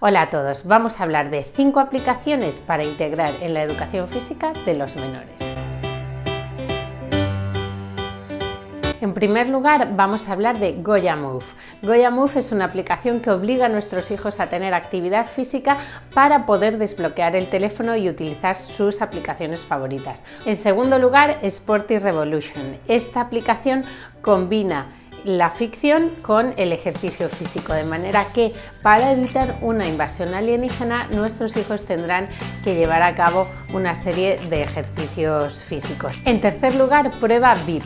Hola a todos, vamos a hablar de 5 aplicaciones para integrar en la educación física de los menores. En primer lugar vamos a hablar de Goya Move. Goya Move es una aplicación que obliga a nuestros hijos a tener actividad física para poder desbloquear el teléfono y utilizar sus aplicaciones favoritas. En segundo lugar, Sporty Revolution. Esta aplicación combina la ficción con el ejercicio físico, de manera que para evitar una invasión alienígena nuestros hijos tendrán que llevar a cabo una serie de ejercicios físicos. En tercer lugar, prueba VIP.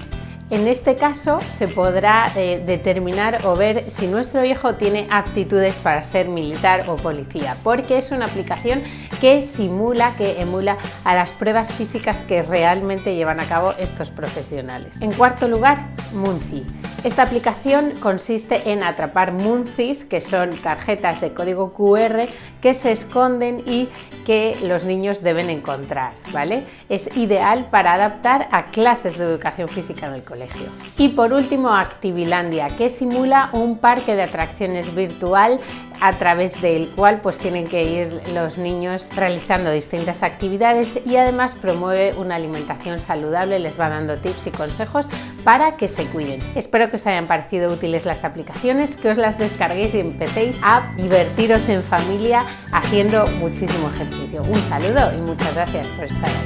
En este caso se podrá eh, determinar o ver si nuestro hijo tiene aptitudes para ser militar o policía, porque es una aplicación que simula, que emula a las pruebas físicas que realmente llevan a cabo estos profesionales. En cuarto lugar, Munci. Esta aplicación consiste en atrapar muncis, que son tarjetas de código QR que se esconden y que los niños deben encontrar. ¿vale? Es ideal para adaptar a clases de educación física en el colegio. Y por último, Activilandia, que simula un parque de atracciones virtual a través del cual pues tienen que ir los niños realizando distintas actividades y además promueve una alimentación saludable, les va dando tips y consejos para que se cuiden. Espero que os hayan parecido útiles las aplicaciones, que os las descarguéis y empecéis a divertiros en familia haciendo muchísimo ejercicio. Un saludo y muchas gracias por estar ahí.